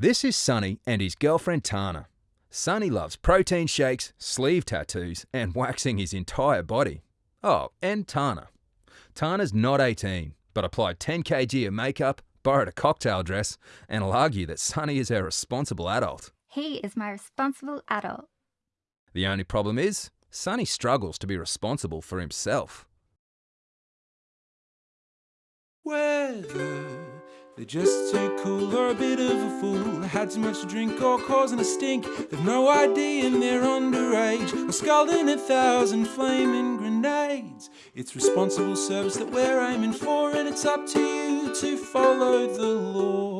This is Sonny and his girlfriend Tana. Sonny loves protein shakes, sleeve tattoos, and waxing his entire body. Oh, and Tana. Tana's not 18, but applied 10 kg of makeup, borrowed a cocktail dress, and will argue that Sonny is her responsible adult. He is my responsible adult. The only problem is, Sonny struggles to be responsible for himself. Whether they're just too cool or a bit of a fool, had too much to drink or causing a stink, they've no idea and they're underage, or scalding a thousand flaming grenades. It's responsible service that we're aiming for, and it's up to you to follow the law.